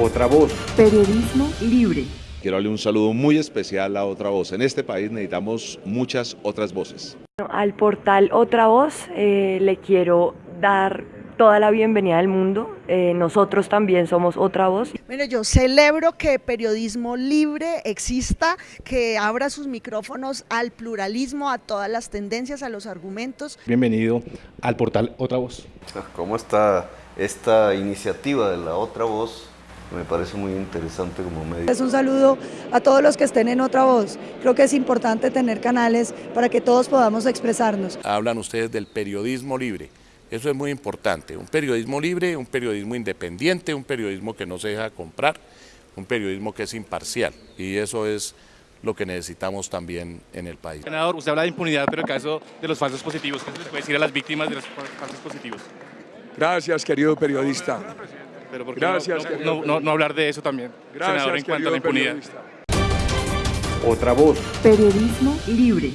Otra voz. Periodismo libre. Quiero darle un saludo muy especial a Otra Voz. En este país necesitamos muchas otras voces. Al portal Otra Voz eh, le quiero dar toda la bienvenida del mundo. Eh, nosotros también somos Otra Voz. Mire, yo celebro que periodismo libre exista, que abra sus micrófonos al pluralismo, a todas las tendencias, a los argumentos. Bienvenido al portal Otra Voz. ¿Cómo está esta iniciativa de la Otra Voz? Me parece muy interesante como medio. Es un saludo a todos los que estén en Otra Voz. Creo que es importante tener canales para que todos podamos expresarnos. Hablan ustedes del periodismo libre. Eso es muy importante. Un periodismo libre, un periodismo independiente, un periodismo que no se deja comprar, un periodismo que es imparcial. Y eso es lo que necesitamos también en el país. Senador, usted habla de impunidad, pero en el caso de los falsos positivos, ¿qué se les puede decir a las víctimas de los falsos positivos? Gracias, querido periodista. Pero ¿por qué Gracias, no, no, no, hablar de eso también, Gracias, senador, en cuanto a la impunidad? Otra voz. Periodismo libre.